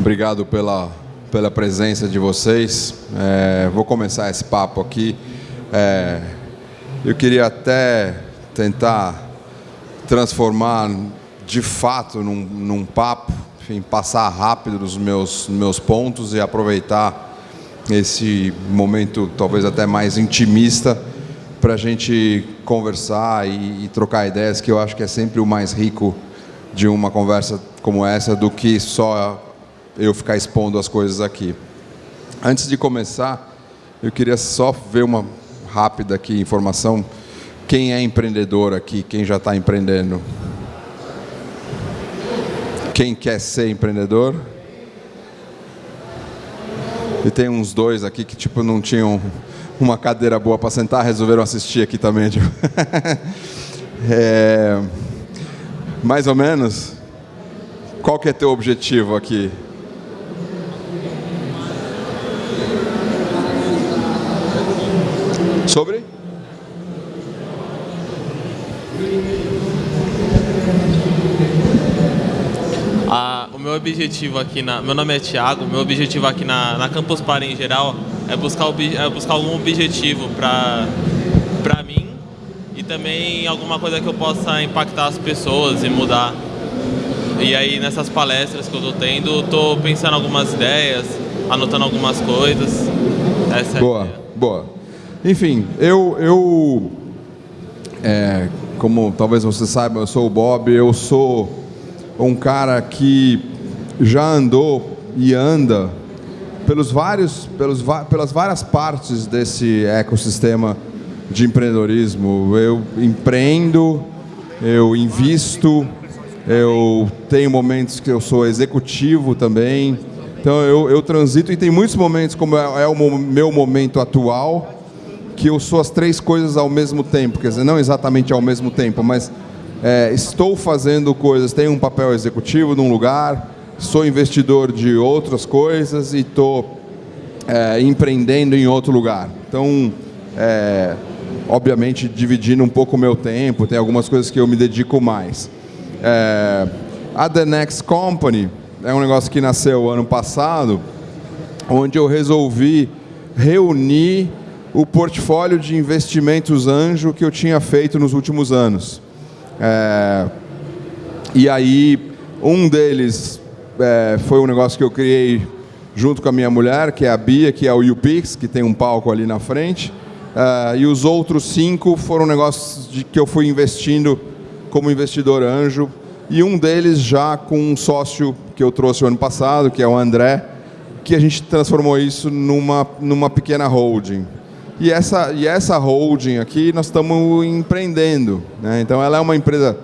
Obrigado pela, pela presença de vocês. É, vou começar esse papo aqui. É, eu queria até tentar transformar de fato num, num papo, enfim, passar rápido os meus, meus pontos e aproveitar esse momento talvez até mais intimista para a gente conversar e, e trocar ideias, que eu acho que é sempre o mais rico de uma conversa como essa do que só eu ficar expondo as coisas aqui. Antes de começar, eu queria só ver uma rápida aqui informação. Quem é empreendedor aqui? Quem já está empreendendo? Quem quer ser empreendedor? E tem uns dois aqui que tipo não tinham uma cadeira boa para sentar, resolveram assistir aqui também. Tipo. é, mais ou menos. Qual que é teu objetivo aqui? Sobre? Ah, o meu objetivo aqui na. Meu nome é Thiago, meu objetivo aqui na, na Campus Party em geral é buscar, é buscar algum objetivo para mim e também alguma coisa que eu possa impactar as pessoas e mudar. E aí nessas palestras que eu estou tendo, estou pensando algumas ideias, anotando algumas coisas. Essa boa, é boa. Enfim, eu, eu é, como talvez você saiba, eu sou o Bob, eu sou um cara que já andou e anda pelos vários, pelos, pelas várias partes desse ecossistema de empreendedorismo. Eu empreendo, eu invisto, eu tenho momentos que eu sou executivo também. Então eu, eu transito e tem muitos momentos, como é, é o meu momento atual, que eu sou as três coisas ao mesmo tempo, quer dizer, não exatamente ao mesmo tempo, mas é, estou fazendo coisas, tenho um papel executivo num lugar, sou investidor de outras coisas e estou é, empreendendo em outro lugar. Então, é, obviamente, dividindo um pouco o meu tempo, tem algumas coisas que eu me dedico mais. É, a The Next Company é um negócio que nasceu ano passado, onde eu resolvi reunir o portfólio de investimentos anjo que eu tinha feito nos últimos anos. É, e aí, um deles é, foi um negócio que eu criei junto com a minha mulher, que é a Bia, que é o UPix, que tem um palco ali na frente. É, e os outros cinco foram negócios de que eu fui investindo como investidor anjo. E um deles já com um sócio que eu trouxe o ano passado, que é o André, que a gente transformou isso numa, numa pequena holding. E essa, e essa holding aqui nós estamos empreendendo. Né? Então ela é uma empresa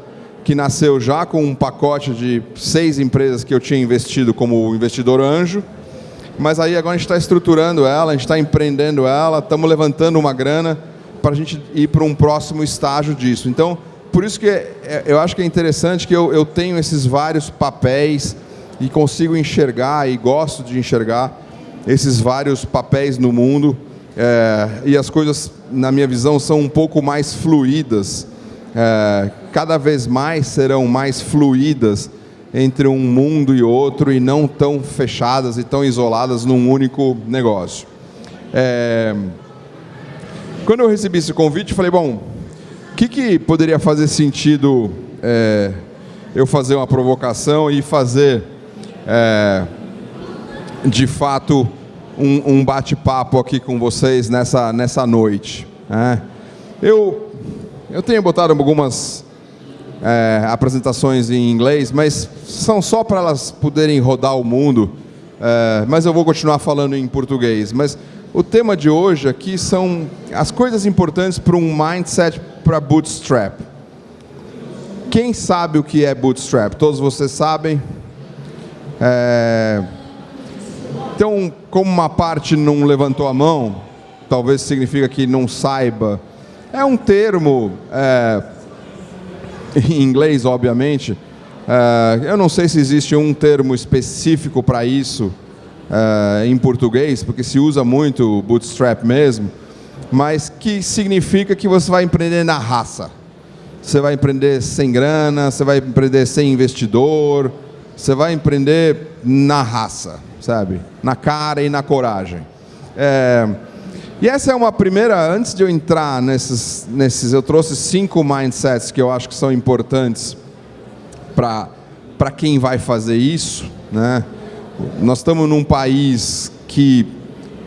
que nasceu já com um pacote de seis empresas que eu tinha investido como investidor anjo. Mas aí agora a gente está estruturando ela, a gente está empreendendo ela, estamos levantando uma grana para a gente ir para um próximo estágio disso. Então, por isso que é, é, eu acho que é interessante que eu, eu tenho esses vários papéis e consigo enxergar e gosto de enxergar esses vários papéis no mundo é, e as coisas, na minha visão, são um pouco mais fluídas. É, cada vez mais serão mais fluídas entre um mundo e outro e não tão fechadas e tão isoladas num único negócio. É, quando eu recebi esse convite, falei, bom, o que, que poderia fazer sentido é, eu fazer uma provocação e fazer, é, de fato, um, um bate-papo aqui com vocês nessa, nessa noite. Né? Eu, eu tenho botado algumas é, apresentações em inglês, mas são só para elas poderem rodar o mundo. É, mas eu vou continuar falando em português. Mas o tema de hoje aqui são as coisas importantes para um mindset para bootstrap. Quem sabe o que é bootstrap? Todos vocês sabem. É, então, como uma parte não levantou a mão, talvez significa que não saiba. É um termo, é, em inglês, obviamente. É, eu não sei se existe um termo específico para isso é, em português, porque se usa muito bootstrap mesmo, mas que significa que você vai empreender na raça. Você vai empreender sem grana, você vai empreender sem investidor, você vai empreender na raça, sabe? Na cara e na coragem. É, e essa é uma primeira, antes de eu entrar nesses, nesses eu trouxe cinco mindsets que eu acho que são importantes para quem vai fazer isso. Né? Nós estamos num país que,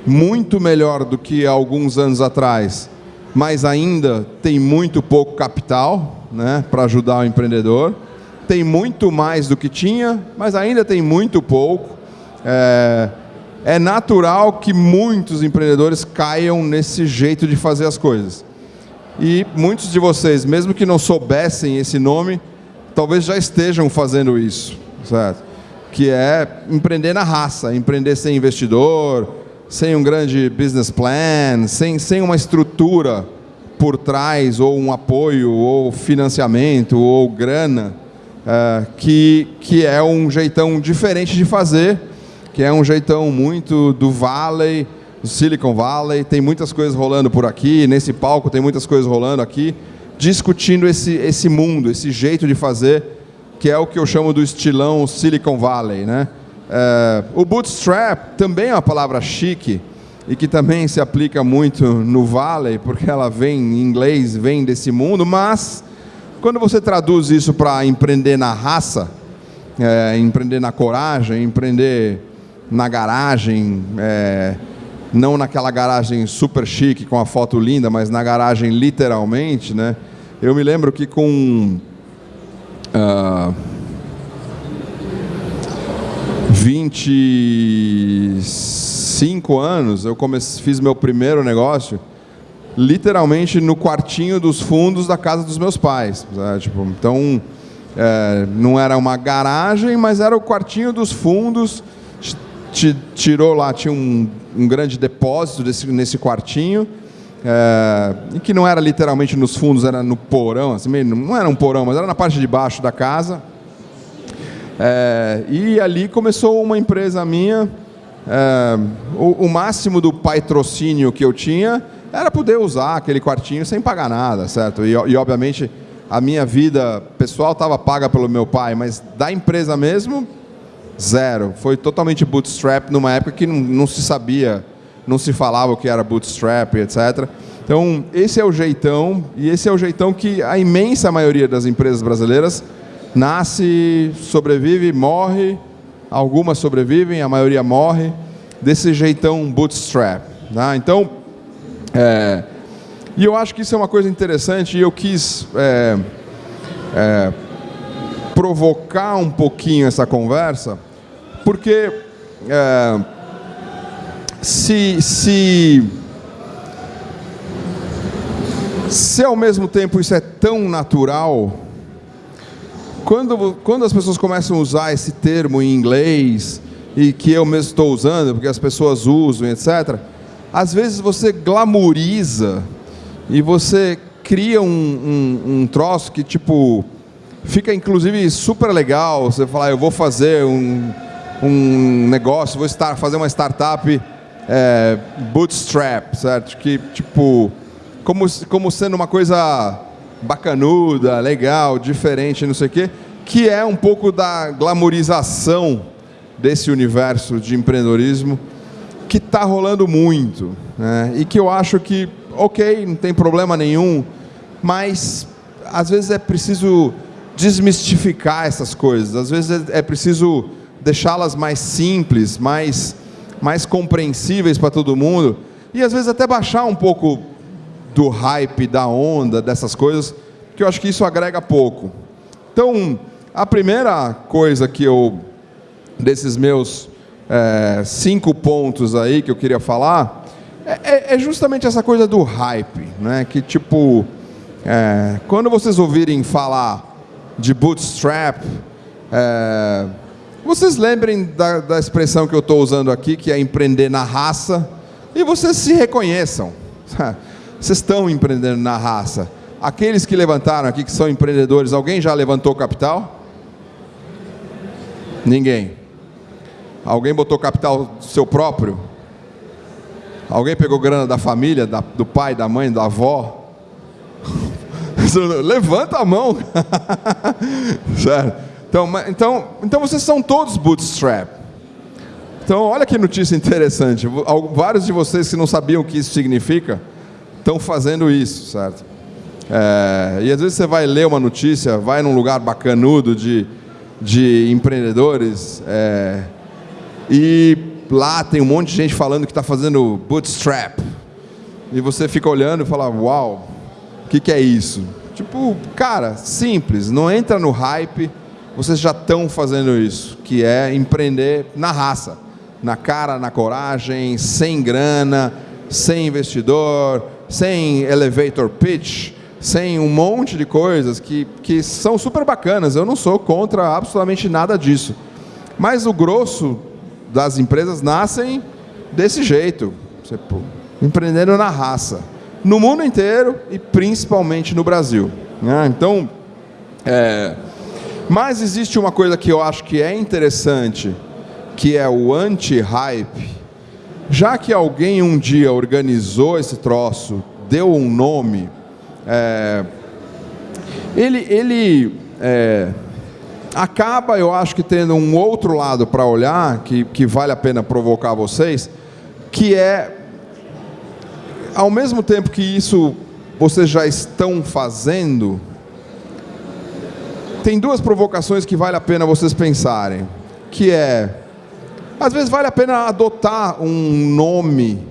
muito melhor do que alguns anos atrás, mas ainda tem muito pouco capital né, para ajudar o empreendedor. Tem muito mais do que tinha, mas ainda tem muito pouco. É, é natural que muitos empreendedores caiam nesse jeito de fazer as coisas. E muitos de vocês, mesmo que não soubessem esse nome, talvez já estejam fazendo isso, certo? Que é empreender na raça, empreender sem investidor, sem um grande business plan, sem, sem uma estrutura por trás, ou um apoio, ou financiamento, ou grana, é, que, que é um jeitão diferente de fazer, que é um jeitão muito do Valley, do Silicon Valley, tem muitas coisas rolando por aqui, nesse palco tem muitas coisas rolando aqui, discutindo esse, esse mundo, esse jeito de fazer, que é o que eu chamo do estilão Silicon Valley. Né? É, o bootstrap também é uma palavra chique e que também se aplica muito no Valley, porque ela vem em inglês, vem desse mundo, mas quando você traduz isso para empreender na raça, é, empreender na coragem, empreender na garagem, é, não naquela garagem super chique com a foto linda, mas na garagem literalmente, né? Eu me lembro que com uh, 25 anos eu fiz meu primeiro negócio literalmente no quartinho dos fundos da casa dos meus pais. Né? Tipo, então, é, não era uma garagem, mas era o quartinho dos fundos. Tirou lá, tinha um, um grande depósito desse, nesse quartinho é, e que não era literalmente nos fundos, era no porão, assim, não era um porão, mas era na parte de baixo da casa. É, e ali começou uma empresa minha. É, o, o, máximo do patrocínio que eu tinha era poder usar aquele quartinho sem pagar nada, certo? E, e obviamente a minha vida pessoal estava paga pelo meu pai, mas da empresa mesmo, zero. Foi totalmente bootstrap numa época que não, não se sabia não se falava o que era bootstrap, etc. Então, esse é o jeitão, e esse é o jeitão que a imensa maioria das empresas brasileiras nasce, sobrevive, morre, algumas sobrevivem, a maioria morre, desse jeitão bootstrap. Tá? Então, é, e eu acho que isso é uma coisa interessante, e eu quis é, é, provocar um pouquinho essa conversa, porque é, se, se, se ao mesmo tempo isso é tão natural, quando, quando as pessoas começam a usar esse termo em inglês, e que eu mesmo estou usando, porque as pessoas usam, etc., às vezes você glamoriza e você cria um, um, um troço que, tipo, fica inclusive super legal. Você falar, eu vou fazer um, um negócio, vou estar, fazer uma startup é, bootstrap, certo? Que, tipo, como, como sendo uma coisa bacanuda, legal, diferente, não sei o quê, que é um pouco da glamorização desse universo de empreendedorismo que está rolando muito. Né? E que eu acho que, ok, não tem problema nenhum, mas às vezes é preciso desmistificar essas coisas, às vezes é, é preciso deixá-las mais simples, mais mais compreensíveis para todo mundo e às vezes até baixar um pouco do hype, da onda, dessas coisas, que eu acho que isso agrega pouco. Então, a primeira coisa que eu, desses meus é, cinco pontos aí que eu queria falar, é, é, é justamente essa coisa do hype, né? que tipo, é, quando vocês ouvirem falar de bootstrap, é, vocês lembrem da, da expressão que eu estou usando aqui, que é empreender na raça, e vocês se reconheçam. Vocês estão empreendendo na raça. Aqueles que levantaram aqui, que são empreendedores, alguém já levantou capital? Ninguém. Alguém botou capital seu próprio? Alguém pegou grana da família, da, do pai, da mãe, da avó? Levanta a mão. certo? Então, então, então vocês são todos bootstrap. Então, olha que notícia interessante. Vários de vocês que não sabiam o que isso significa estão fazendo isso, certo? É, e às vezes você vai ler uma notícia, vai num lugar bacanudo de, de empreendedores é, e lá tem um monte de gente falando que está fazendo bootstrap. E você fica olhando e fala, uau, o que, que é isso? Tipo, cara, simples, não entra no hype, vocês já estão fazendo isso, que é empreender na raça, na cara, na coragem, sem grana, sem investidor, sem elevator pitch, sem um monte de coisas que, que são super bacanas. Eu não sou contra absolutamente nada disso. Mas o grosso das empresas nascem desse jeito, tipo, empreendendo na raça, no mundo inteiro e principalmente no Brasil. Né? Então, é, mas existe uma coisa que eu acho que é interessante, que é o anti-hype. Já que alguém um dia organizou esse troço, deu um nome, é, ele, ele é, acaba, eu acho que tendo um outro lado para olhar, que, que vale a pena provocar vocês, que é, ao mesmo tempo que isso vocês já estão fazendo, tem duas provocações que vale a pena vocês pensarem, que é, às vezes vale a pena adotar um nome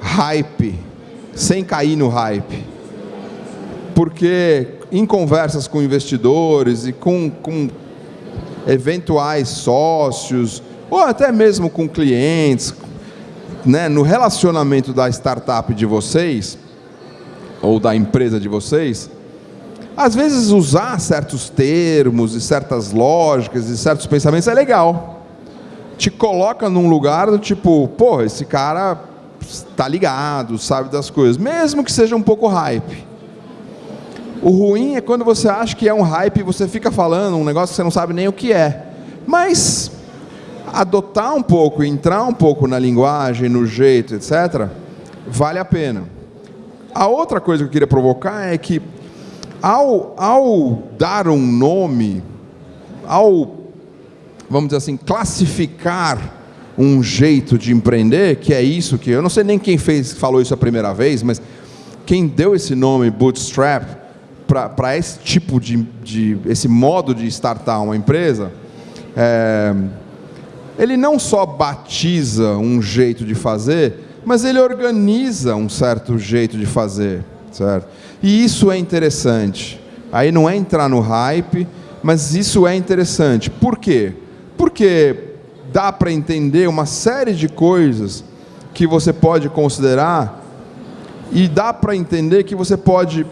hype, sem cair no hype. Porque em conversas com investidores e com, com eventuais sócios, ou até mesmo com clientes, né, no relacionamento da startup de vocês, ou da empresa de vocês, às vezes usar certos termos e certas lógicas e certos pensamentos é legal. Te coloca num lugar do tipo, pô, esse cara está ligado, sabe das coisas, mesmo que seja um pouco hype. O ruim é quando você acha que é um hype e você fica falando um negócio que você não sabe nem o que é. Mas adotar um pouco, entrar um pouco na linguagem, no jeito, etc., vale a pena. A outra coisa que eu queria provocar é que ao, ao dar um nome, ao, vamos dizer assim, classificar um jeito de empreender, que é isso que eu não sei nem quem fez, falou isso a primeira vez, mas quem deu esse nome bootstrap para esse tipo de, de, esse modo de startar uma empresa, é, ele não só batiza um jeito de fazer, mas ele organiza um certo jeito de fazer, certo? E isso é interessante. Aí não é entrar no hype, mas isso é interessante. Por quê? Porque dá para entender uma série de coisas que você pode considerar e dá para entender que você pode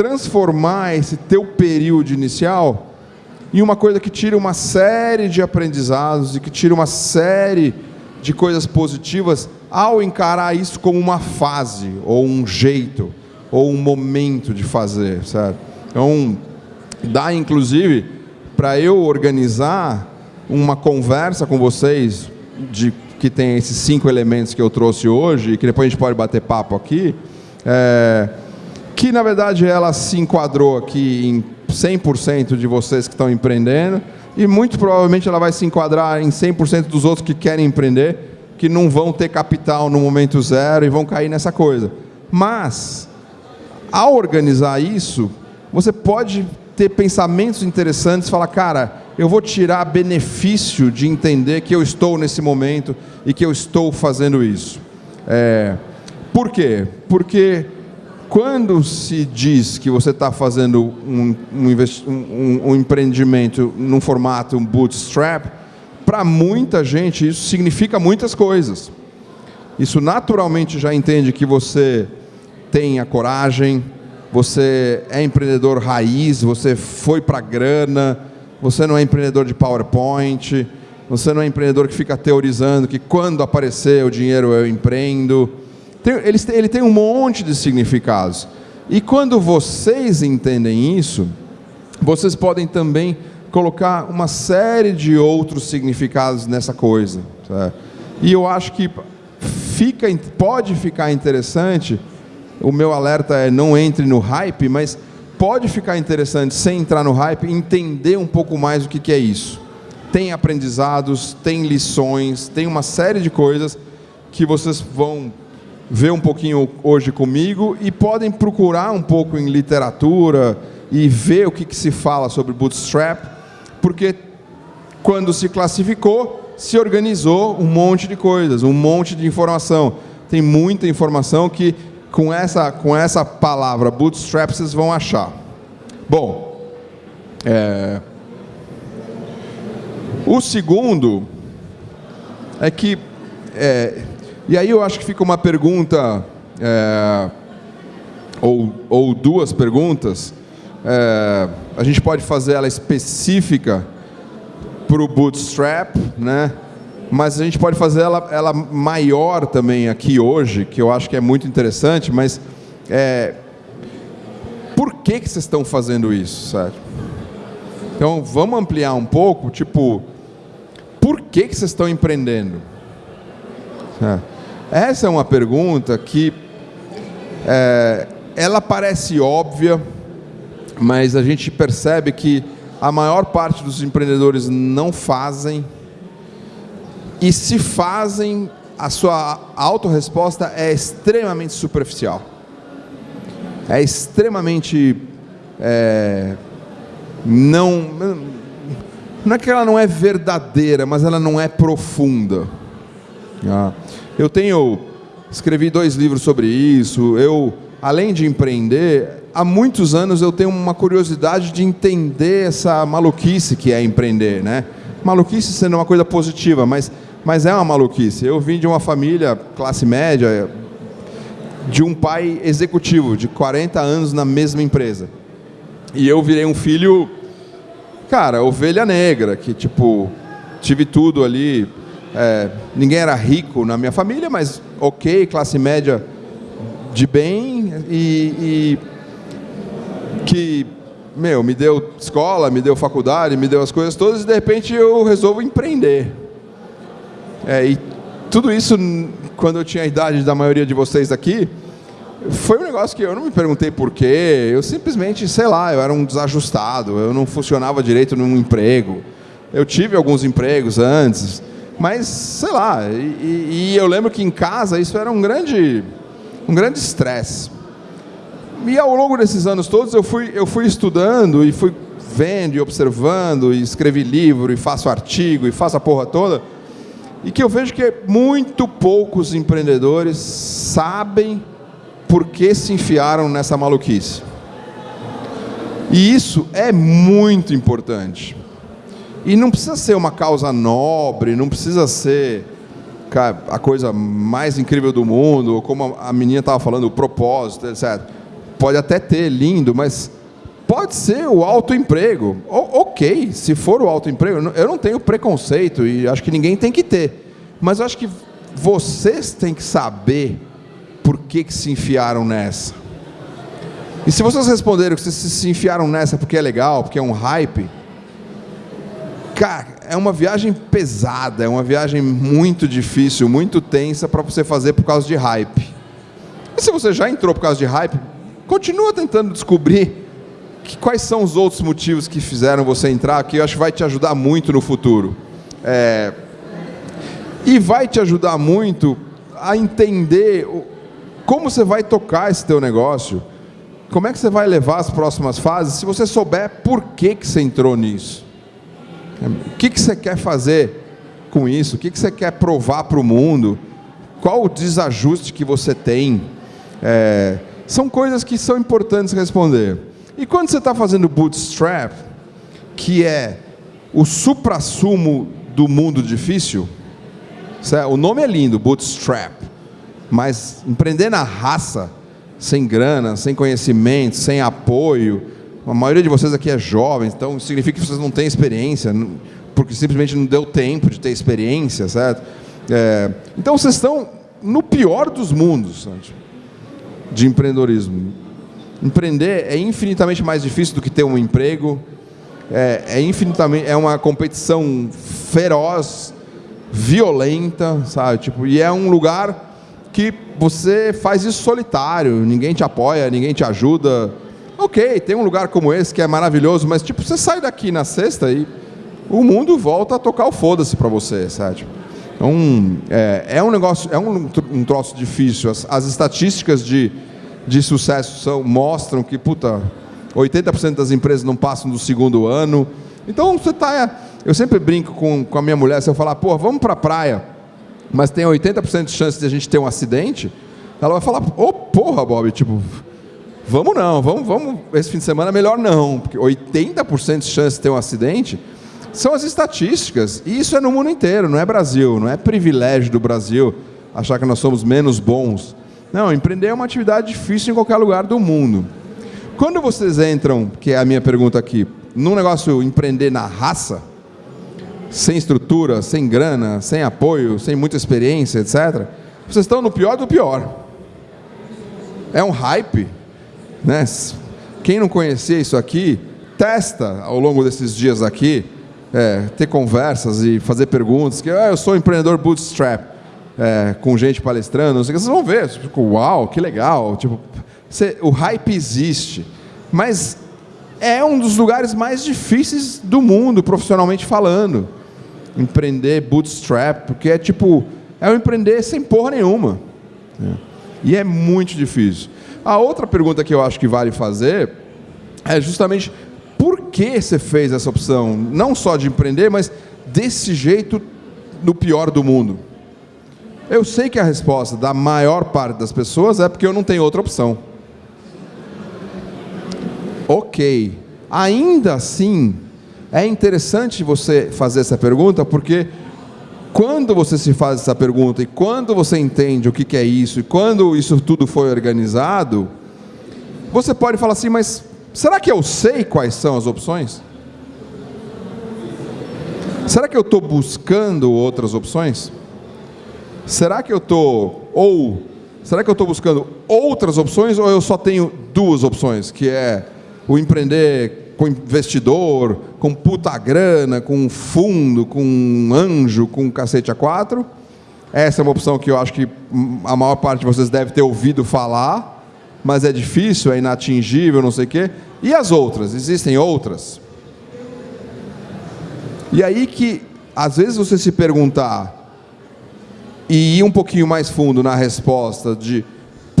transformar esse teu período inicial em uma coisa que tira uma série de aprendizados e que tira uma série de coisas positivas ao encarar isso como uma fase, ou um jeito, ou um momento de fazer, certo? Então, dá inclusive para eu organizar uma conversa com vocês de que tem esses cinco elementos que eu trouxe hoje e que depois a gente pode bater papo aqui, é, que na verdade ela se enquadrou aqui em 100% de vocês que estão empreendendo e muito provavelmente ela vai se enquadrar em 100% dos outros que querem empreender que não vão ter capital no momento zero e vão cair nessa coisa. Mas, ao organizar isso, você pode ter pensamentos interessantes, falar, cara, eu vou tirar benefício de entender que eu estou nesse momento e que eu estou fazendo isso. É, por quê? Porque quando se diz que você está fazendo um, um, um, um empreendimento num formato um bootstrap, para muita gente isso significa muitas coisas. Isso naturalmente já entende que você tem a coragem, você é empreendedor raiz, você foi para grana, você não é empreendedor de PowerPoint, você não é empreendedor que fica teorizando que quando aparecer o dinheiro eu empreendo. Tem, ele, ele tem um monte de significados. E quando vocês entendem isso, vocês podem também colocar uma série de outros significados nessa coisa. Sabe? E eu acho que fica, pode ficar interessante, o meu alerta é não entre no hype, mas pode ficar interessante, sem entrar no hype, entender um pouco mais o que, que é isso. tem aprendizados, tem lições, tem uma série de coisas que vocês vão ver um pouquinho hoje comigo e podem procurar um pouco em literatura e ver o que, que se fala sobre Bootstrap, porque quando se classificou, se organizou um monte de coisas, um monte de informação. Tem muita informação que com essa, com essa palavra Bootstrap vocês vão achar. Bom, é... o segundo é que é, e aí eu acho que fica uma pergunta, é, ou, ou duas perguntas. É, a gente pode fazer ela específica para o Bootstrap, né? mas a gente pode fazer ela, ela maior também aqui hoje, que eu acho que é muito interessante, mas é, por que, que vocês estão fazendo isso, certo? Então vamos ampliar um pouco, tipo, por que, que vocês estão empreendendo? É. Essa é uma pergunta que é, ela parece óbvia, mas a gente percebe que a maior parte dos empreendedores não fazem e se fazem, a sua autorresposta é extremamente superficial. É extremamente é, não não é que ela não é verdadeira, mas ela não é profunda. Ah. Eu tenho escrevi dois livros sobre isso. Eu, além de empreender, há muitos anos eu tenho uma curiosidade de entender essa maluquice que é empreender, né? Maluquice sendo uma coisa positiva, mas mas é uma maluquice. Eu vim de uma família classe média, de um pai executivo de 40 anos na mesma empresa. E eu virei um filho, cara, ovelha negra, que tipo, tive tudo ali, é, ninguém era rico na minha família, mas ok, classe média de bem e, e, que, meu, me deu escola, me deu faculdade, me deu as coisas todas e de repente eu resolvo empreender. É, e tudo isso, quando eu tinha a idade da maioria de vocês aqui, foi um negócio que eu não me perguntei porquê, eu simplesmente, sei lá, eu era um desajustado, eu não funcionava direito num emprego. Eu tive alguns empregos antes, mas, sei lá, e, e, eu lembro que em casa isso era um grande um grande estresse. E ao longo desses anos todos eu fui, eu fui estudando e fui vendo e observando, e escrevi livro, e faço artigo, e faço a porra toda, e que eu vejo que muito poucos empreendedores sabem por que se enfiaram nessa maluquice. E isso é muito importante. E não precisa ser uma causa nobre, não precisa ser a coisa mais incrível do mundo, como a menina estava falando, o propósito, etc. Pode até ter, lindo, mas pode ser o autoemprego. Ok, se for o autoemprego, eu não tenho preconceito e acho que ninguém tem que ter. Mas acho que vocês têm que saber por que, que se enfiaram nessa. E se vocês responderam que vocês se enfiaram nessa porque é legal, porque é um hype, Cara, é uma viagem pesada, é uma viagem muito difícil, muito tensa para você fazer por causa de hype. E se você já entrou por causa de hype, continua tentando descobrir que, quais são os outros motivos que fizeram você entrar, que eu acho que vai te ajudar muito no futuro. É, e vai te ajudar muito a entender como você vai tocar esse teu negócio, como é que você vai levar as próximas fases, se você souber por que, que você entrou nisso. O que, que você quer fazer com isso? O que, que você quer provar para o mundo? Qual o desajuste que você tem? É, são coisas que são importantes responder. E quando você está fazendo bootstrap, que é o supra-sumo do mundo difícil, o nome é lindo, bootstrap, mas empreender na raça, sem grana, sem conhecimento, sem apoio, a maioria de vocês aqui é jovem, então significa que vocês não têm experiência, porque simplesmente não deu tempo de ter experiência, certo? É, então vocês estão no pior dos mundos de empreendedorismo. Empreender é infinitamente mais difícil do que ter um emprego, é, é infinitamente é uma competição feroz, violenta, sabe? Tipo, e é um lugar que você faz isso solitário, ninguém te apoia, ninguém te ajuda. Ok, tem um lugar como esse que é maravilhoso, mas tipo, você sai daqui na sexta e o mundo volta a tocar o foda-se para você, sabe? Então, é, é, um negócio, é um, um troço difícil. As, as estatísticas de, de sucesso são, mostram que, puta, 80% das empresas não passam do segundo ano. Então, você está... Eu sempre brinco com, com a minha mulher, se eu falar, pô, vamos para a praia, mas tem 80% de chance de a gente ter um acidente, ela vai falar, ô, oh, porra, Bob, tipo, vamos não, vamos, vamos, esse fim de semana melhor não, porque 80% de chance de ter um acidente são as estatísticas, e isso é no mundo inteiro, não é Brasil, não é privilégio do Brasil achar que nós somos menos bons. Não, empreender é uma atividade difícil em qualquer lugar do mundo. Quando vocês entram, que é a minha pergunta aqui, num negócio empreender na raça, sem estrutura, sem grana, sem apoio, sem muita experiência, etc., vocês estão no pior do pior. É um hype. Né? Quem não conhecia isso aqui, testa ao longo desses dias aqui, é, ter conversas e fazer perguntas, que ah, eu sou empreendedor bootstrap, é, com gente palestrando, não sei o que, vocês vão ver, tipo, uau, que legal, tipo, você, o hype existe, mas é um dos lugares mais difíceis do mundo, profissionalmente falando empreender bootstrap, porque é tipo, é um empreender sem porra nenhuma. É. E é muito difícil. A outra pergunta que eu acho que vale fazer é justamente por que você fez essa opção, não só de empreender, mas desse jeito no pior do mundo. Eu sei que a resposta da maior parte das pessoas é porque eu não tenho outra opção. Ok. Ainda assim, é interessante você fazer essa pergunta porque quando você se faz essa pergunta e quando você entende o que é isso e quando isso tudo foi organizado, você pode falar assim, mas será que eu sei quais são as opções? Será que eu estou buscando outras opções? Será que eu estou, ou, será que eu estou buscando outras opções ou eu só tenho duas opções, que é o empreender com investidor, com puta grana, com fundo, com anjo, com cacete a quatro. Essa é uma opção que eu acho que a maior parte de vocês deve ter ouvido falar, mas é difícil, é inatingível, não sei o quê. E as outras? Existem outras? E aí que, às vezes, você se perguntar e ir um pouquinho mais fundo na resposta de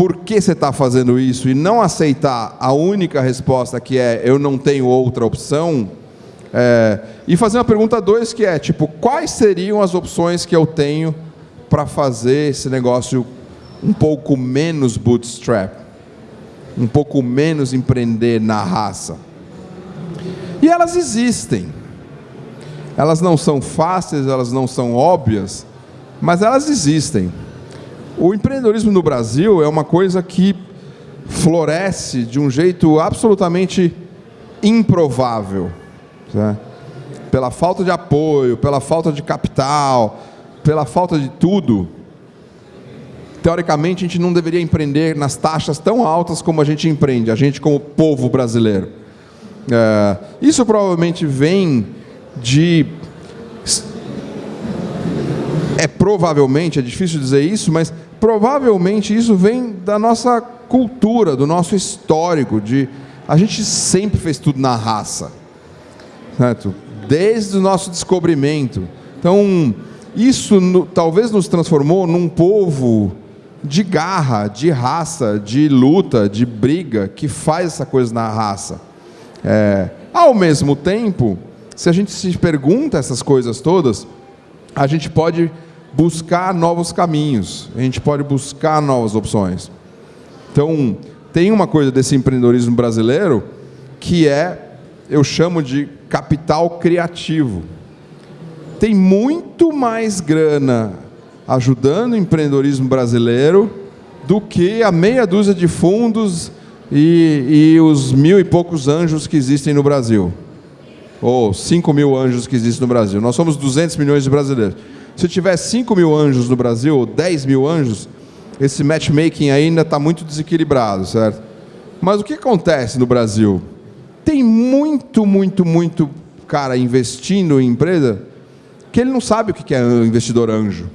por que você está fazendo isso e não aceitar a única resposta que é eu não tenho outra opção, é, e fazer uma pergunta dois que é tipo quais seriam as opções que eu tenho para fazer esse negócio um pouco menos bootstrap, um pouco menos empreender na raça. E elas existem. Elas não são fáceis, elas não são óbvias, mas elas existem. O empreendedorismo no Brasil é uma coisa que floresce de um jeito absolutamente improvável. Né? Pela falta de apoio, pela falta de capital, pela falta de tudo. Teoricamente, a gente não deveria empreender nas taxas tão altas como a gente empreende, a gente como povo brasileiro. É, isso provavelmente vem de é provavelmente, é difícil dizer isso, mas provavelmente isso vem da nossa cultura, do nosso histórico, de a gente sempre fez tudo na raça, certo? desde o nosso descobrimento. Então, isso no, talvez nos transformou num povo de garra, de raça, de luta, de briga, que faz essa coisa na raça. É, ao mesmo tempo, se a gente se pergunta essas coisas todas, a gente pode buscar novos caminhos, a gente pode buscar novas opções. Então, tem uma coisa desse empreendedorismo brasileiro que é, eu chamo de capital criativo. Tem muito mais grana ajudando o empreendedorismo brasileiro do que a meia dúzia de fundos e, e os mil e poucos anjos que existem no Brasil. Ou cinco mil anjos que existem no Brasil. Nós somos 200 milhões de brasileiros. Se tiver 5 mil anjos no Brasil, ou 10 mil anjos, esse matchmaking ainda está muito desequilibrado, certo? Mas o que acontece no Brasil? Tem muito, muito, muito cara investindo em empresa que ele não sabe o que é investidor anjo.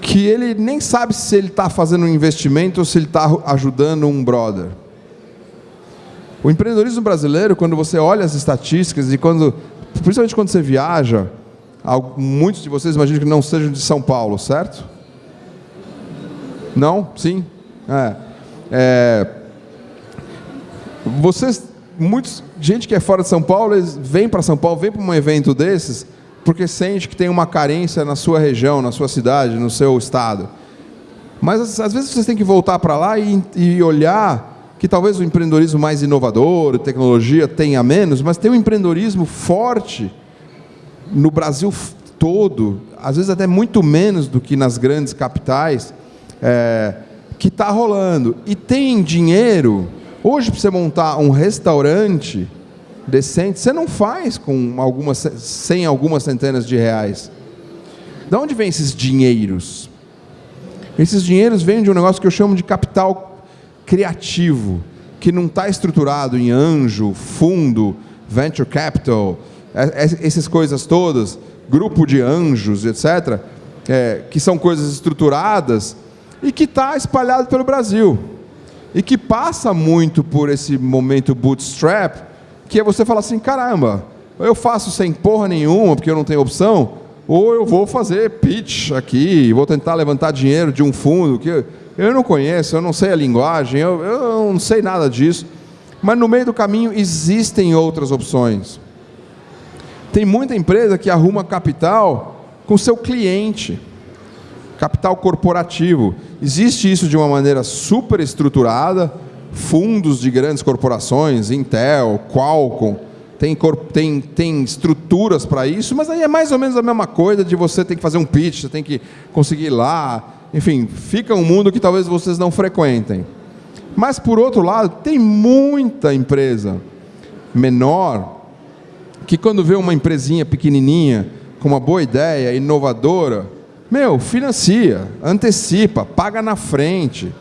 Que ele nem sabe se ele está fazendo um investimento ou se ele está ajudando um brother. O empreendedorismo brasileiro, quando você olha as estatísticas e quando principalmente quando você viaja, muitos de vocês imaginam que não sejam de São Paulo, certo? Não? Sim? É. é vocês, muitos, gente que é fora de São Paulo, eles para São Paulo, vem para um evento desses, porque sente que tem uma carência na sua região, na sua cidade, no seu estado. Mas às vezes vocês têm que voltar para lá e, e olhar que talvez o empreendedorismo mais inovador, tecnologia tenha menos, mas tem um empreendedorismo forte no Brasil todo, às vezes até muito menos do que nas grandes capitais, é, que está rolando. E tem dinheiro. Hoje, para você montar um restaurante decente, você não faz com algumas, sem algumas centenas de reais. De onde vem esses dinheiros? Esses dinheiros vêm de um negócio que eu chamo de capital criativo, que não está estruturado em anjo, fundo, venture capital, essas coisas todas, grupo de anjos, etc., é, que são coisas estruturadas e que está espalhado pelo Brasil. E que passa muito por esse momento bootstrap, que é você falar assim, caramba, eu faço sem porra nenhuma, porque eu não tenho opção, ou eu vou fazer pitch aqui, vou tentar levantar dinheiro de um fundo que eu não conheço, eu não sei a linguagem, eu, eu não sei nada disso, mas no meio do caminho existem outras opções. Tem muita empresa que arruma capital com seu cliente, capital corporativo. Existe isso de uma maneira super estruturada, fundos de grandes corporações, Intel, Qualcomm, tem, tem, tem estruturas para isso, mas aí é mais ou menos a mesma coisa de você ter que fazer um pitch, você tem que conseguir ir lá, enfim, fica um mundo que talvez vocês não frequentem. Mas por outro lado, tem muita empresa menor que quando vê uma empresinha pequenininha, com uma boa ideia, inovadora, meu, financia, antecipa, paga na frente.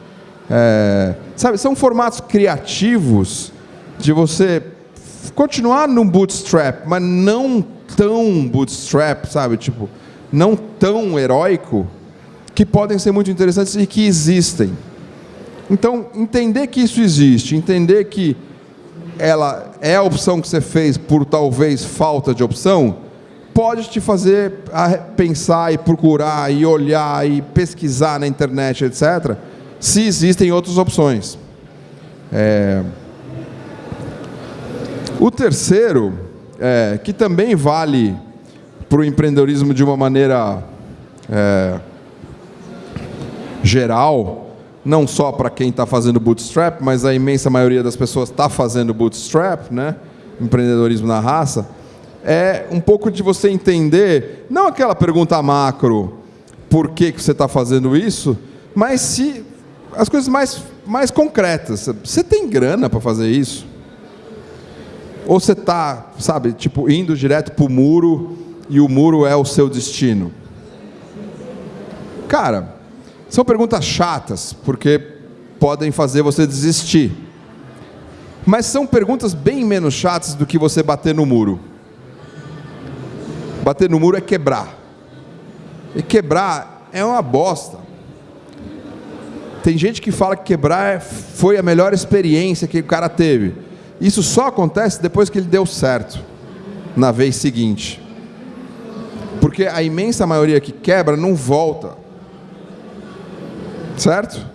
É, sabe, são formatos criativos de você continuar no bootstrap, mas não tão bootstrap, sabe? Tipo, não tão heróico, que podem ser muito interessantes e que existem. Então, entender que isso existe, entender que ela é a opção que você fez por talvez falta de opção, pode te fazer pensar e procurar e olhar e pesquisar na internet, etc., se existem outras opções. É... O terceiro, é, que também vale para o empreendedorismo de uma maneira é, geral, não só para quem está fazendo bootstrap, mas a imensa maioria das pessoas está fazendo bootstrap, né? empreendedorismo na raça, é um pouco de você entender, não aquela pergunta macro, por que, que você está fazendo isso, mas se as coisas mais, mais concretas. Você tem grana para fazer isso? Ou você está, sabe, tipo, indo direto para o muro e o muro é o seu destino? Cara, são perguntas chatas, porque podem fazer você desistir. Mas são perguntas bem menos chatas do que você bater no muro. Bater no muro é quebrar. E quebrar é uma bosta. Tem gente que fala que quebrar foi a melhor experiência que o cara teve. Isso só acontece depois que ele deu certo, na vez seguinte. Porque a imensa maioria que quebra não volta. Certo?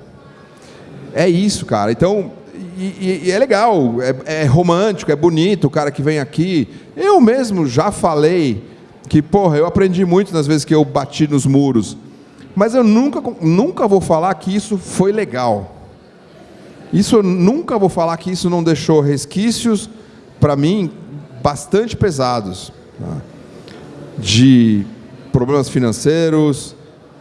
É isso, cara. Então, e, e é legal, é, é, romântico, é bonito o cara que vem aqui. Eu mesmo já falei que, porra, eu aprendi muito nas vezes que eu bati nos muros. Mas eu nunca, nunca vou falar que isso foi legal. Isso eu nunca vou falar que isso não deixou resquícios, para mim, bastante pesados. Tá? De problemas financeiros,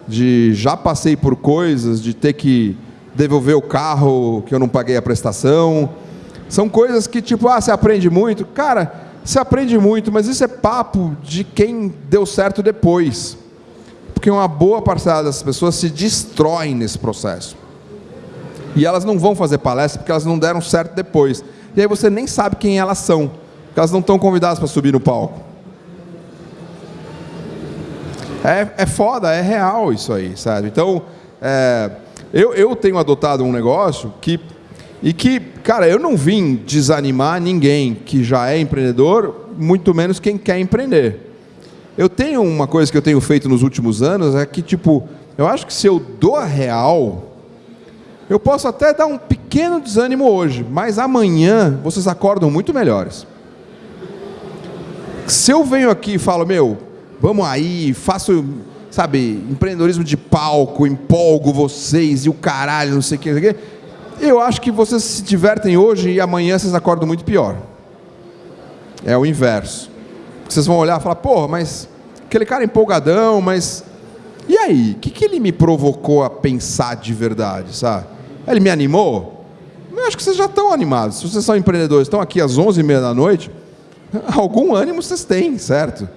de já passei por coisas, de ter que devolver o carro que eu não paguei a prestação. São coisas que, tipo, ah, você aprende muito. Cara, você aprende muito, mas isso é papo de quem deu certo depois. Porque uma boa parcela das pessoas se destroem nesse processo. E elas não vão fazer palestra porque elas não deram certo depois. E aí você nem sabe quem elas são, porque elas não estão convidadas para subir no palco. É, é foda, é real isso aí, sabe? Então, é, eu, eu tenho adotado um negócio que E que, cara, eu não vim desanimar ninguém que já é empreendedor, muito menos quem quer empreender. Eu tenho uma coisa que eu tenho feito nos últimos anos, é que, tipo, eu acho que se eu dou a real, eu posso até dar um pequeno desânimo hoje, mas amanhã vocês acordam muito melhores. Se eu venho aqui e falo, meu, vamos aí, faço, sabe, empreendedorismo de palco, empolgo vocês e o caralho, não sei o que, não sei o que eu acho que vocês se divertem hoje e amanhã vocês acordam muito pior. É o inverso. Vocês vão olhar e falar, porra, mas aquele cara é empolgadão, mas. E aí? O que, que ele me provocou a pensar de verdade, sabe? Ele me animou? Eu acho que vocês já estão animados. Se vocês são empreendedores, estão aqui às 11h30 da noite, algum ânimo vocês têm, certo?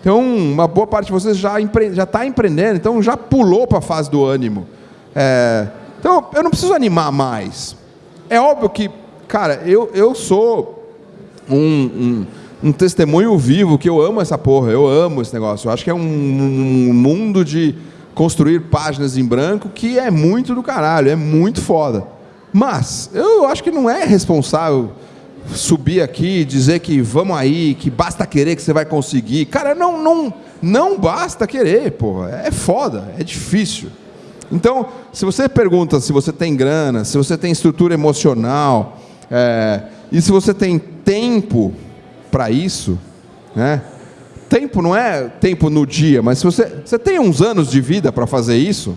Então, uma boa parte de vocês já está empreendendo, então já pulou para a fase do ânimo. É, então, eu não preciso animar mais. É óbvio que, cara, eu, eu sou um, um, um testemunho vivo que eu amo essa porra, eu amo esse negócio. Eu acho que é um, um mundo de construir páginas em branco que é muito do caralho, é muito foda. Mas, eu acho que não é responsável subir aqui e dizer que vamos aí, que basta querer que você vai conseguir. Cara, não, não, não basta querer, porra. É foda, é difícil. Então, se você pergunta se você tem grana, se você tem estrutura emocional, é, e se você tem tempo para isso, né? Tempo não é tempo no dia, mas se você, você tem uns anos de vida para fazer isso,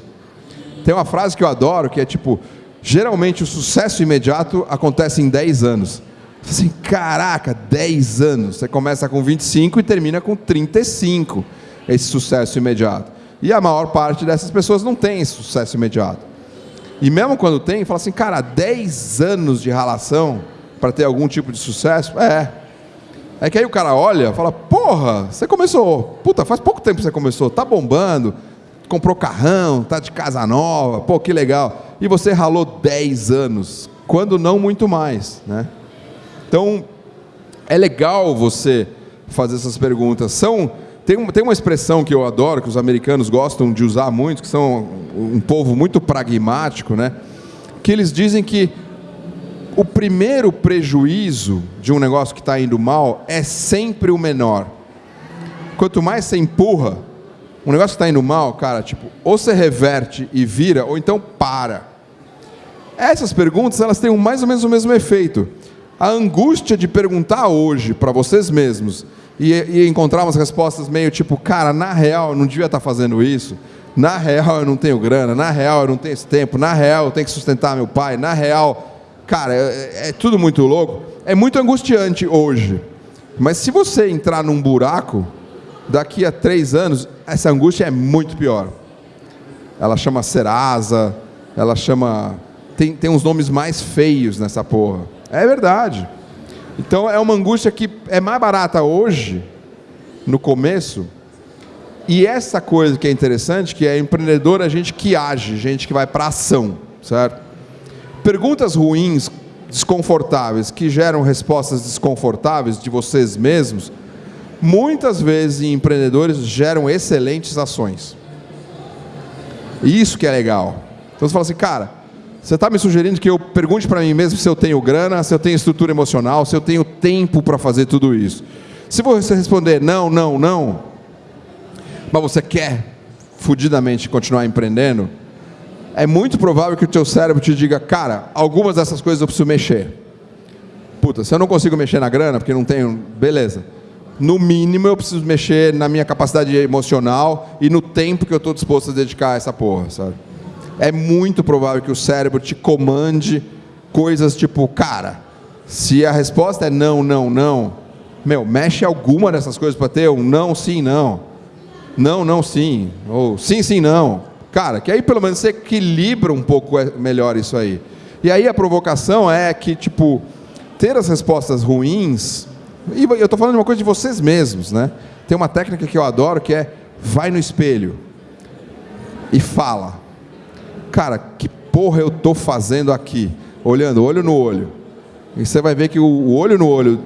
tem uma frase que eu adoro que é tipo: geralmente o sucesso imediato acontece em 10 anos. Assim, caraca, 10 anos. Você começa com 25 e termina com 35, esse sucesso imediato. E a maior parte dessas pessoas não tem esse sucesso imediato. E mesmo quando tem, fala assim, cara, 10 anos de relação para ter algum tipo de sucesso? É. É que aí o cara olha fala, porra, você começou, puta, faz pouco tempo que você começou, tá bombando, comprou carrão, tá de casa nova, pô, que legal. E você ralou 10 anos, quando não muito mais, né? Então, é legal você fazer essas perguntas. São tem, uma, tem uma expressão que eu adoro, que os americanos gostam de usar muito, que são um povo muito pragmático, né? que eles dizem que o primeiro prejuízo de um negócio que está indo mal é sempre o menor. Quanto mais você empurra, um negócio que está indo mal, cara, tipo, ou você reverte e vira, ou então para. Essas perguntas, elas têm mais ou menos o mesmo efeito. A angústia de perguntar hoje para vocês mesmos e, e encontrar umas respostas meio tipo, cara, na real eu não devia estar fazendo isso, na real eu não tenho grana, na real eu não tenho esse tempo, na real eu tenho que sustentar meu pai, na real, cara, é, é tudo muito louco. É muito angustiante hoje. Mas se você entrar num buraco, daqui a três anos, essa angústia é muito pior. Ela chama Serasa, ela chama. Tem, tem uns nomes mais feios nessa porra. É verdade. Então é uma angústia que é mais barata hoje, no começo, e essa coisa que é interessante, que é empreendedor, é gente que age, gente que vai para ação, certo? Perguntas ruins, desconfortáveis, que geram respostas desconfortáveis de vocês mesmos, muitas vezes em empreendedores geram excelentes ações. Isso que é legal. Então você fala assim, cara, você está me sugerindo que eu pergunte para mim mesmo se eu tenho grana, se eu tenho estrutura emocional, se eu tenho tempo para fazer tudo isso. Se você responder não, não, não, mas você quer fudidamente continuar empreendendo, é muito provável que o teu cérebro te diga, cara, algumas dessas coisas eu preciso mexer. Puta, se eu não consigo mexer na grana, porque não tenho, beleza. No mínimo eu preciso mexer na minha capacidade emocional e no tempo que eu estou disposto a dedicar a essa porra, sabe? É muito provável que o cérebro te comande coisas tipo, cara, se a resposta é não, não, não, meu, mexe alguma dessas coisas para ter um não, sim, não, não, não, sim, ou sim, sim, não. Cara, que aí pelo menos você equilibra um pouco é, melhor isso aí. E aí a provocação é que, tipo, ter as respostas ruins, e eu estou falando de uma coisa de vocês mesmos, né? Tem uma técnica que eu adoro que é vai no espelho e fala cara, que porra eu tô fazendo aqui? Olhando, olho no olho. E você vai ver que o olho no olho,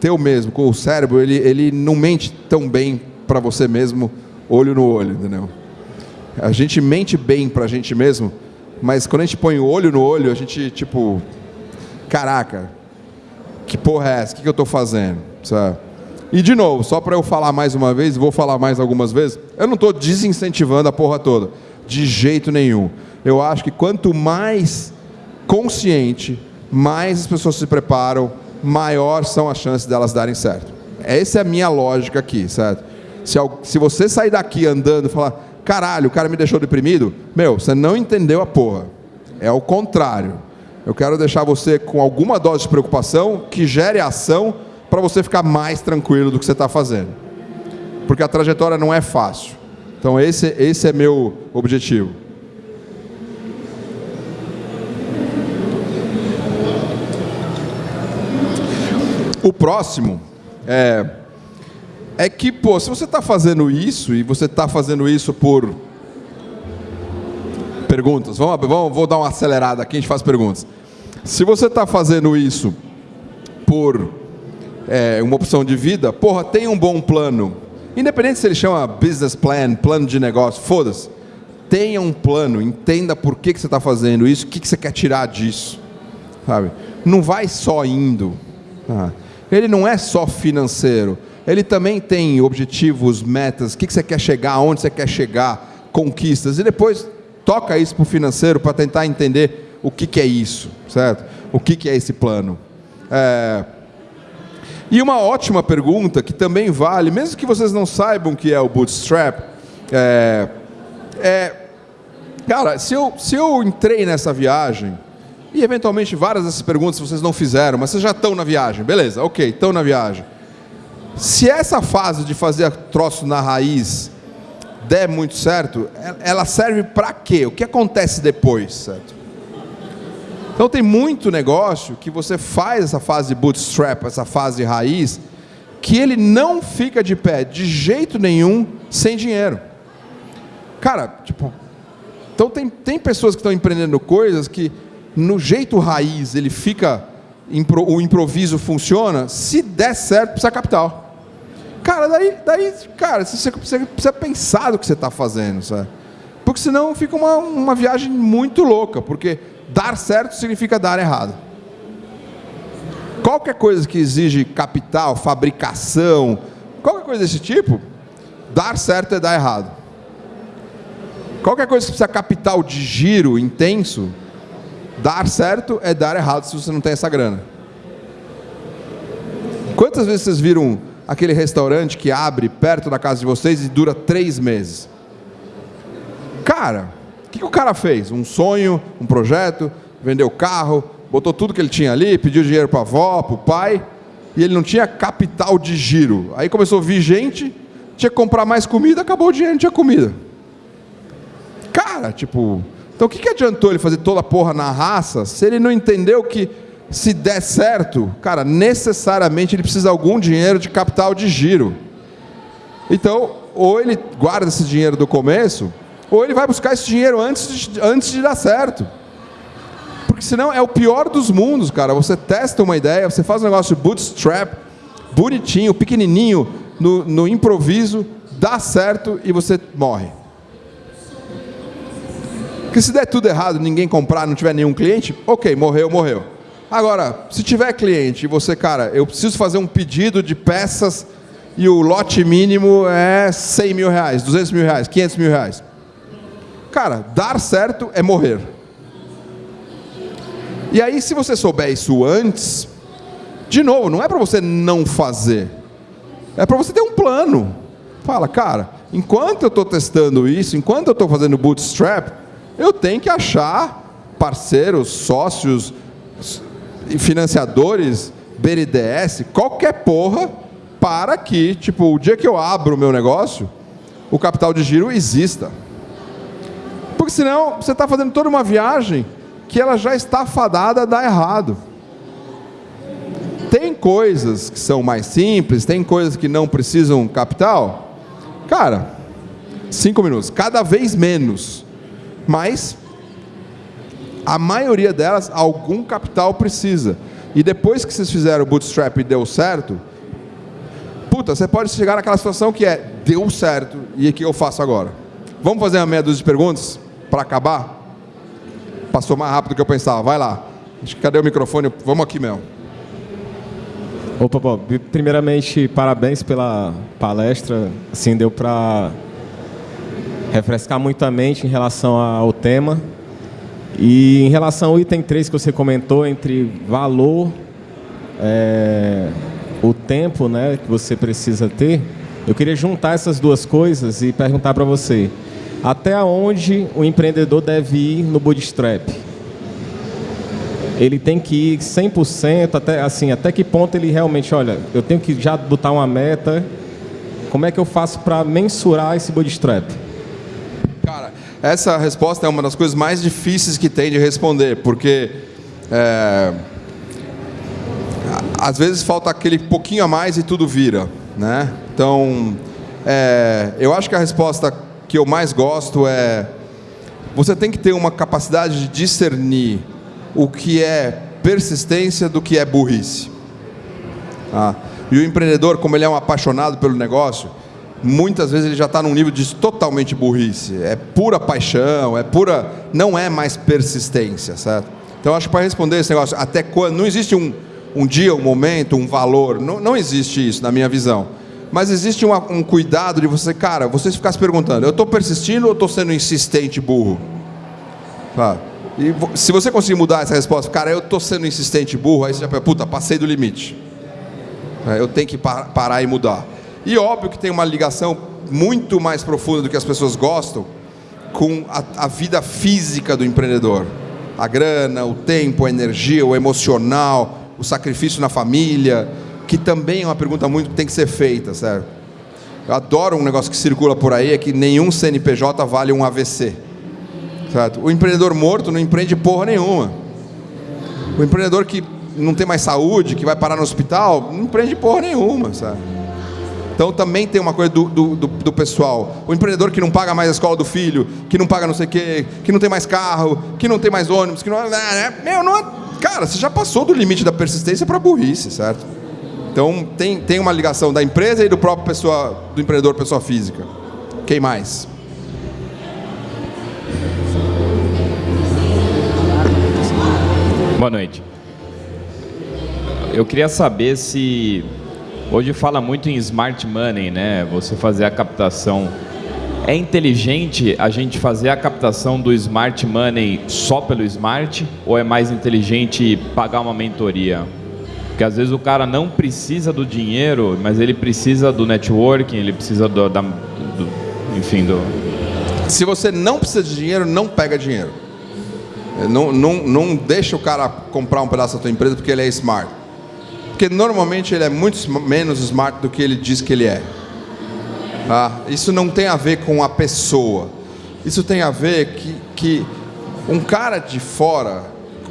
teu mesmo, com o cérebro, ele, ele não mente tão bem para você mesmo, olho no olho, entendeu? A gente mente bem para a gente mesmo, mas quando a gente põe o olho no olho, a gente, tipo, caraca, que porra é essa? O que, que eu estou fazendo? E de novo, só para eu falar mais uma vez, vou falar mais algumas vezes, eu não estou desincentivando a porra toda, de jeito nenhum. Eu acho que quanto mais consciente, mais as pessoas se preparam, maior são as chances delas darem certo. Essa é a minha lógica aqui, certo? Se, se você sair daqui andando e falar, caralho, o cara me deixou deprimido, meu, você não entendeu a porra. É o contrário. Eu quero deixar você com alguma dose de preocupação que gere ação para você ficar mais tranquilo do que você está fazendo. Porque a trajetória não é fácil. Então esse, esse é meu objetivo. O próximo é, é que, pô, se você está fazendo isso e você está fazendo isso por perguntas, vamos, vamos, vou dar uma acelerada aqui, a gente faz perguntas. Se você está fazendo isso por é, uma opção de vida, porra, tem um bom plano. Independente se ele chama business plan, plano de negócio, foda-se. Tenha um plano, entenda por que, que você está fazendo isso, o que, que você quer tirar disso. Sabe? Não vai só indo. Ah. Ele não é só financeiro. Ele também tem objetivos, metas, o que você quer chegar, aonde você quer chegar, conquistas. E depois toca isso para o financeiro para tentar entender o que, que é isso, certo? O que, que é esse plano. É... E uma ótima pergunta que também vale, mesmo que vocês não saibam o que é o bootstrap, é, é cara, se eu, se eu entrei nessa viagem e eventualmente várias dessas perguntas vocês não fizeram, mas vocês já estão na viagem. Beleza, ok, estão na viagem. Se essa fase de fazer troço na raiz der muito certo, ela serve para quê? O que acontece depois, certo? Então tem muito negócio que você faz essa fase bootstrap, essa fase raiz, que ele não fica de pé de jeito nenhum sem dinheiro. Cara, tipo, então tem, tem pessoas que estão empreendendo coisas que no jeito raiz ele fica, o improviso funciona, se der certo, precisa capital. Cara, daí, daí cara, você, precisa pensar do que você está fazendo, sabe? Porque senão fica uma, uma viagem muito louca, porque dar certo significa dar errado. Qualquer coisa que exige capital, fabricação, qualquer coisa desse tipo, dar certo é dar errado. Qualquer coisa que precisa capital de giro intenso, Dar certo é dar errado se você não tem essa grana. Quantas vezes vocês viram aquele restaurante que abre perto da casa de vocês e dura três meses? Cara, o que, que o cara fez? Um sonho, um projeto, vendeu carro, botou tudo que ele tinha ali, pediu dinheiro para a avó, para o pai, e ele não tinha capital de giro. Aí começou a vir gente, tinha que comprar mais comida, acabou o dinheiro, não tinha comida. Cara, tipo, então o que, que adiantou ele fazer toda a porra na raça se ele não entendeu que se der certo, cara, necessariamente ele precisa de algum dinheiro de capital de giro. Então, ou ele guarda esse dinheiro do começo, ou ele vai buscar esse dinheiro antes de, antes de dar certo. Porque senão é o pior dos mundos, cara. Você testa uma ideia, você faz um negócio bootstrap, bonitinho, pequenininho, no, no improviso, dá certo e você morre. Porque se der tudo errado, ninguém comprar, não tiver nenhum cliente, ok, morreu, morreu. Agora, se tiver cliente e você, cara, eu preciso fazer um pedido de peças e o lote mínimo é 100 mil reais, 200 mil reais, 500 mil reais. Cara, dar certo é morrer. E aí, se você souber isso antes, de novo, não é para você não fazer, é para você ter um plano. Fala, cara, enquanto eu estou testando isso, enquanto eu estou fazendo bootstrap, eu tenho que achar parceiros, sócios, financiadores, BNDES, qualquer porra, para que, tipo, o dia que eu abro o meu negócio, o capital de giro exista. Porque senão você está fazendo toda uma viagem que ela já está fadada a dar errado. Tem coisas que são mais simples, tem coisas que não precisam capital. Cara, cinco minutos, cada vez menos mas a maioria delas, algum capital precisa. E depois que vocês fizeram o bootstrap e deu certo, puta, você pode chegar naquela situação que é, deu certo, e o que eu faço agora? Vamos fazer uma meia dúzia de perguntas para acabar? Passou mais rápido do que eu pensava, vai lá. Cadê o microfone? Vamos aqui mesmo. Opa, Bob. Primeiramente, parabéns pela palestra. Assim, deu para refrescar muito a mente em relação ao tema. E em relação ao item 3 que você comentou, entre valor, é, o tempo né, que você precisa ter, eu queria juntar essas duas coisas e perguntar para você, até onde o empreendedor deve ir no bootstrap? Ele tem que ir 100%, até, assim, até que ponto ele realmente, olha, eu tenho que já botar uma meta, como é que eu faço para mensurar esse bootstrap? Essa resposta é uma das coisas mais difíceis que tem de responder, porque é, às vezes falta aquele pouquinho a mais e tudo vira, né? Então, é, eu acho que a resposta que eu mais gosto é você tem que ter uma capacidade de discernir o que é persistência do que é burrice. Ah, e o empreendedor, como ele é um apaixonado pelo negócio, muitas vezes ele já está num nível de totalmente burrice. É pura paixão, é pura. não é mais persistência, certo? Então acho que para responder esse negócio, até quando. Não existe um, um dia, um momento, um valor. Não, não existe isso na minha visão. Mas existe uma, um cuidado de você, cara, você ficar se perguntando, eu estou persistindo ou estou sendo insistente burro? E se você conseguir mudar essa resposta, cara, eu estou sendo insistente burro, aí você já pensa, puta, passei do limite. É, eu tenho que parar e mudar. E óbvio que tem uma ligação muito mais profunda do que as pessoas gostam com a, a vida física do empreendedor. A grana, o tempo, a energia, o emocional, o sacrifício na família, que também é uma pergunta muito que tem que ser feita, certo? Eu adoro um negócio que circula por aí, é que nenhum CNPJ vale um AVC. Certo? O empreendedor morto não empreende porra nenhuma. O empreendedor que não tem mais saúde, que vai parar no hospital, não empreende porra nenhuma, sabe? Então também tem uma coisa do, do, do, do, pessoal. O empreendedor que não paga mais a escola do filho, que não paga não sei o quê, que não tem mais carro, que não tem mais ônibus, que não. Né, né? Meu, não. Cara, você já passou do limite da persistência para burrice, certo? Então tem, tem uma ligação da empresa e do próprio pessoa, do empreendedor pessoa física. Quem mais? Boa noite. Eu queria saber se hoje fala muito em smart money, né? Você fazer a captação. É inteligente a gente fazer a captação do smart money só pelo smart ou é mais inteligente pagar uma mentoria? Porque às vezes o cara não precisa do dinheiro, mas ele precisa do networking, ele precisa do, da, do enfim, do. Se você não precisa de dinheiro, não pega dinheiro. Não, não, não deixa o cara comprar um pedaço da tua empresa porque ele é smart. Porque normalmente ele é muito menos smart do que ele diz que ele é. Ah, isso não tem a ver com a pessoa. Isso tem a ver que, que um cara de fora,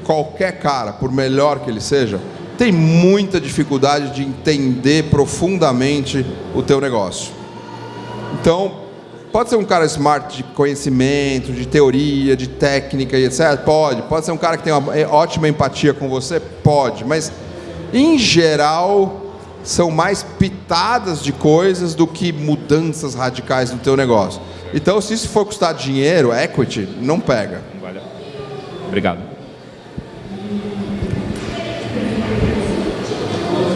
qualquer cara, por melhor que ele seja, tem muita dificuldade de entender profundamente o teu negócio. Então, Pode ser um cara smart de conhecimento, de teoria, de técnica e etc. Pode. Pode ser um cara que tem uma é, ótima empatia com você? Pode. Mas, em geral, são mais pitadas de coisas do que mudanças radicais no teu negócio. Então, se isso for custar dinheiro, equity, não pega. Valeu. Obrigado.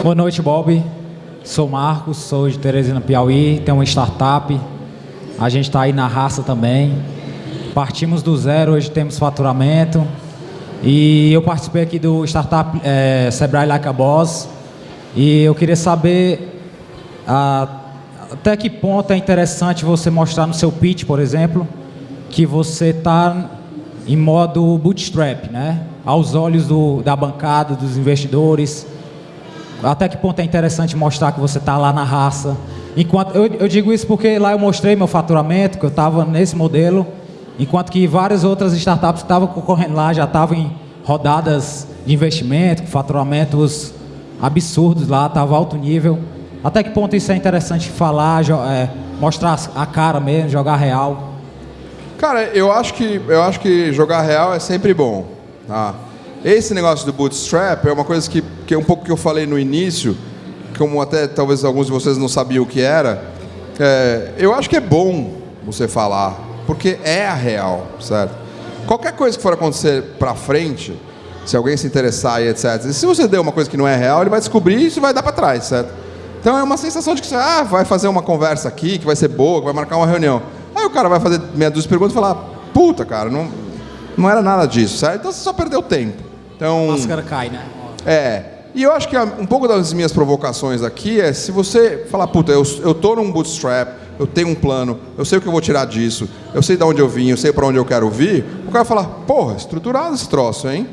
Boa noite, Bob. Sou Marcos, sou de Teresina, Piauí, tenho uma startup a gente está aí na raça também. Partimos do zero, hoje temos faturamento. E eu participei aqui do Startup é, Sebrae Like a Boss. E eu queria saber a, até que ponto é interessante você mostrar no seu pitch, por exemplo, que você está em modo bootstrap, né? Aos olhos do, da bancada, dos investidores. Até que ponto é interessante mostrar que você está lá na raça Enquanto, eu, eu, digo isso porque lá eu mostrei meu faturamento, que eu estava nesse modelo, enquanto que várias outras startups que estavam concorrendo lá já estavam em rodadas de investimento, com faturamentos absurdos lá, estava alto nível. Até que ponto isso é interessante falar, é, mostrar a cara mesmo, jogar real? Cara, eu acho que, eu acho que jogar real é sempre bom. Tá? Esse negócio do bootstrap é uma coisa que, que é um pouco que eu falei no início, como até talvez alguns de vocês não sabiam o que era, é, eu acho que é bom você falar, porque é a real, certo? Qualquer coisa que for acontecer para frente, Se alguém se interessar e etc. Se você der uma coisa que não é real, ele vai descobrir e isso vai dar para trás, certo? Então é uma sensação de que você ah, vai fazer uma conversa aqui, que vai ser boa, que vai marcar uma reunião. Aí o cara vai fazer meia dúzia de perguntas e falar, puta, cara, não, não era nada disso, certo? Então você só perdeu tempo. Então, A máscara cai, né? é. E eu acho que um pouco das minhas provocações aqui é se você falar, puta, eu, eu tô num bootstrap, eu tenho um plano, eu sei o que eu vou tirar disso, eu sei de onde eu vim, eu sei para onde eu quero vir, o cara vai falar, porra, estruturado esse troço, hein?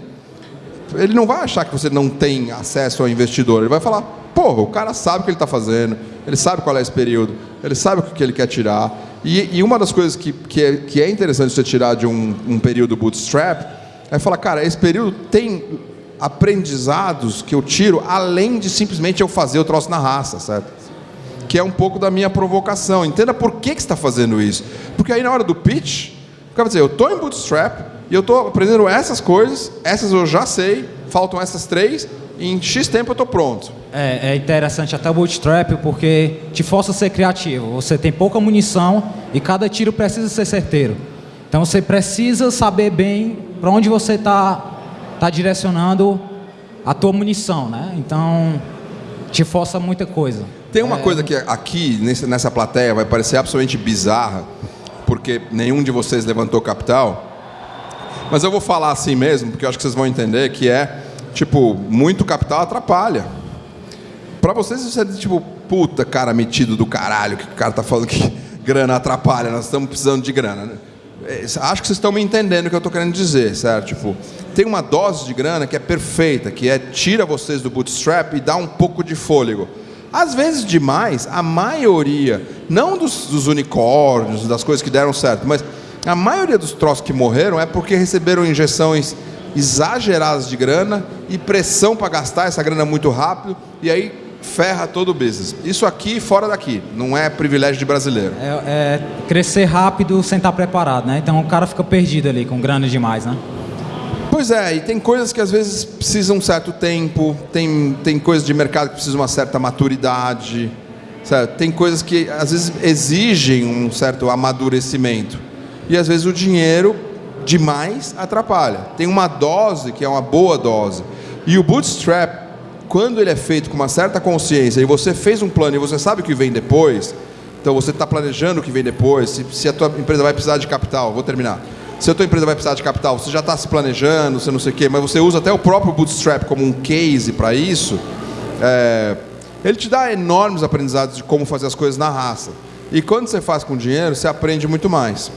Ele não vai achar que você não tem acesso ao investidor, ele vai falar, porra, o cara sabe o que ele está fazendo, ele sabe qual é esse período, ele sabe o que ele quer tirar. E, e uma das coisas que, que, é, que é interessante você tirar de um, um período bootstrap é falar, cara, esse período tem aprendizados que eu tiro além de simplesmente eu fazer o troço na raça, certo? Que é um pouco da minha provocação. Entenda por que, que você está fazendo isso. Porque aí na hora do pitch, dizer, eu estou em bootstrap e eu estou aprendendo essas coisas, essas eu já sei, faltam essas três, e em X tempo eu estou pronto. É, é interessante até o bootstrap porque te força a ser criativo. Você tem pouca munição e cada tiro precisa ser certeiro. Então você precisa saber bem para onde você está tá direcionando a tua munição, né? Então te força muita coisa. Tem uma coisa que aqui, nessa plateia, vai parecer absolutamente bizarra, porque nenhum de vocês levantou capital, mas eu vou falar assim mesmo, porque eu acho que vocês vão entender que é, tipo, muito capital atrapalha. Pra vocês isso é tipo, puta cara metido do caralho, que o cara tá falando que grana atrapalha, nós estamos precisando de grana. né? É, Acho que vocês estão me entendendo o que eu estou querendo dizer, certo? Tipo, tem uma dose de grana que é perfeita, que é tira vocês do bootstrap e dá um pouco de fôlego. Às vezes demais, a maioria, não dos, dos unicórnios, das coisas que deram certo, mas a maioria dos troços que morreram é porque receberam injeções exageradas de grana e pressão para gastar essa grana muito rápido e aí ferra todo o business. Isso aqui fora daqui, não é privilégio de brasileiro. É, é crescer rápido sem estar preparado, né? Então o cara fica perdido ali com grana demais, né? Pois é, e tem coisas que às vezes precisam um certo tempo, tem, tem coisas de mercado que precisam uma certa maturidade, certo? tem coisas que às vezes exigem um certo amadurecimento. E às vezes o dinheiro demais atrapalha. Tem uma dose que é uma boa dose. E o bootstrap, quando ele é feito com uma certa consciência e você fez um plano e você sabe o que vem depois, então você está planejando o que vem depois, se, se a tua empresa vai precisar de capital, vou terminar. Se a tua empresa vai precisar de capital, você já está se planejando, você não sei o quê, mas você usa até o próprio bootstrap como um case para isso, é, ele te dá enormes aprendizados de como fazer as coisas na raça. E quando você faz com dinheiro, você aprende muito mais.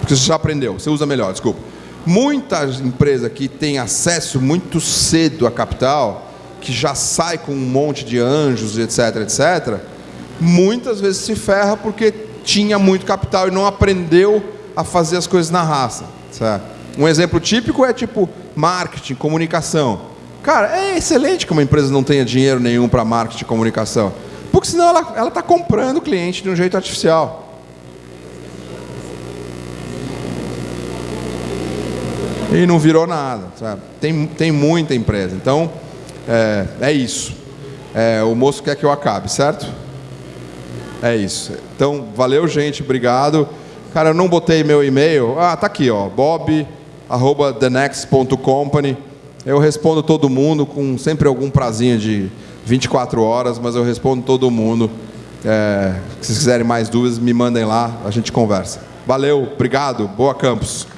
Porque você já aprendeu, você usa melhor, desculpa. Muitas empresas que têm acesso muito cedo a capital, que já sai com um monte de anjos, etc, etc, muitas vezes se ferra porque tinha muito capital e não aprendeu a fazer as coisas na raça. certo? Um exemplo típico é tipo marketing, comunicação. Cara, é excelente que uma empresa não tenha dinheiro nenhum para marketing e comunicação. Porque senão ela está comprando o cliente de um jeito artificial. E não virou nada. sabe? Tem, tem muita empresa. Então, é, é isso. É, o moço quer que eu acabe, certo? É isso. Então, valeu, gente. Obrigado. Cara, eu não botei meu e-mail. Ah, tá aqui, ó. bob, arroba thenext.company. Eu respondo todo mundo com sempre algum prazinho de 24 horas, mas eu respondo todo mundo. É, se vocês quiserem mais dúvidas, me mandem lá, a gente conversa. Valeu, obrigado, boa campus.